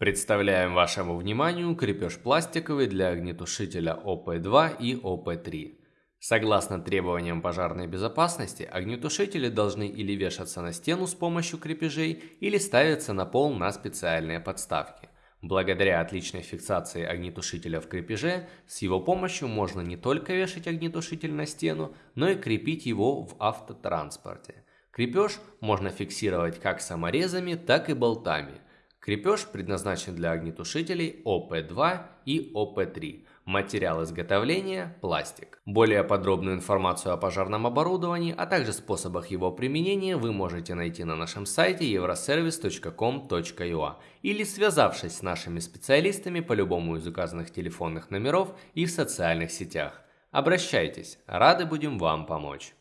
Представляем вашему вниманию крепеж пластиковый для огнетушителя ОП-2 и ОП-3. Согласно требованиям пожарной безопасности, огнетушители должны или вешаться на стену с помощью крепежей, или ставиться на пол на специальные подставки. Благодаря отличной фиксации огнетушителя в крепеже, с его помощью можно не только вешать огнетушитель на стену, но и крепить его в автотранспорте. Крепеж можно фиксировать как саморезами, так и болтами – Крепеж предназначен для огнетушителей ОП-2 и ОП-3. Материал изготовления – пластик. Более подробную информацию о пожарном оборудовании, а также способах его применения вы можете найти на нашем сайте euroservice.com.ua или связавшись с нашими специалистами по любому из указанных телефонных номеров и в социальных сетях. Обращайтесь, рады будем вам помочь.